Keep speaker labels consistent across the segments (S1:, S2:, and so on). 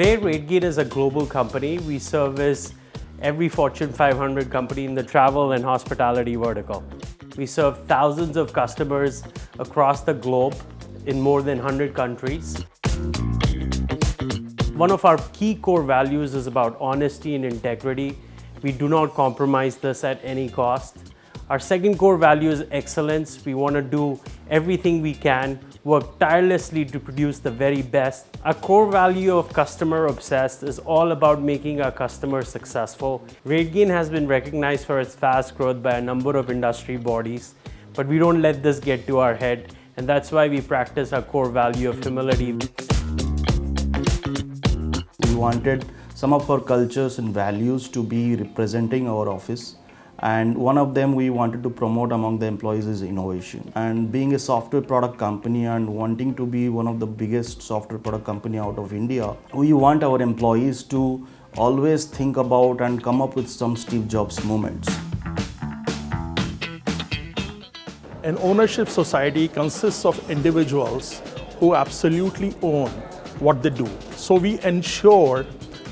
S1: Today, RateGain is a global company. We service every Fortune 500 company in the travel and hospitality vertical. We serve thousands of customers across the globe in more than 100 countries. One of our key core values is about honesty and integrity. We do not compromise this at any cost. Our second core value is excellence. We want to do everything we can, work tirelessly to produce the very best. Our core value of customer obsessed is all about making our customers successful. RateGain has been recognized for its fast growth by a number of industry bodies, but we don't let this get to our head, and that's why we practice our core value of humility.
S2: We wanted some of our cultures and values to be representing our office and one of them we wanted to promote among the employees is innovation and being a software product company and wanting to be one of the biggest software product company out of India we want our employees to always think about and come up with some Steve Jobs moments.
S3: An ownership society consists of individuals who absolutely own what they do. So we ensure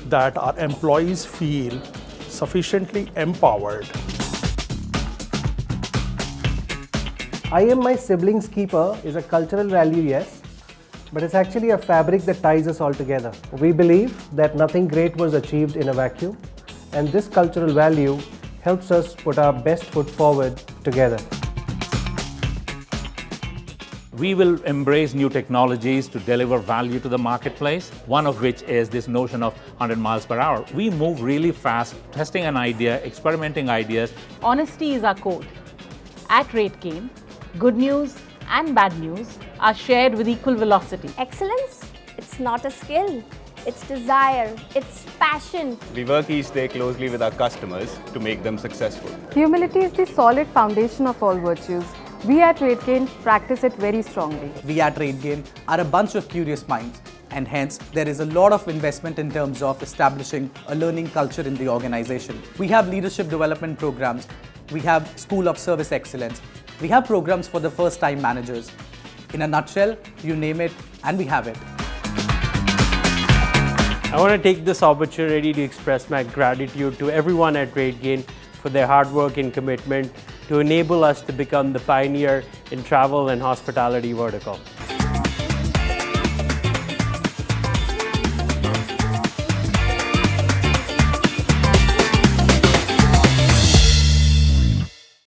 S3: that our employees feel sufficiently empowered
S4: I am my sibling's keeper is a cultural value, yes, but it's actually a fabric that ties us all together. We believe that nothing great was achieved in a vacuum, and this cultural value helps us put our best foot forward together.
S5: We will embrace new technologies to deliver value to the marketplace, one of which is this notion of 100 miles per hour. We move really fast, testing an idea, experimenting ideas.
S6: Honesty is our code. At RateGain, good news and bad news are shared with equal velocity.
S7: Excellence? It's not a skill. It's desire. It's passion.
S8: We work each day closely with our customers to make them successful.
S9: Humility is the solid foundation of all virtues. We at RateGain practice it very strongly.
S10: We at RateGain are a bunch of curious minds and hence there is a lot of investment in terms of establishing a learning culture in the organization. We have leadership development programs, we have School of Service Excellence, we have programs for the first time managers. In a nutshell, you name it and we have it.
S1: I want to take this opportunity to express my gratitude to everyone at RateGain for their hard work and commitment to enable us to become the pioneer in travel and hospitality vertical.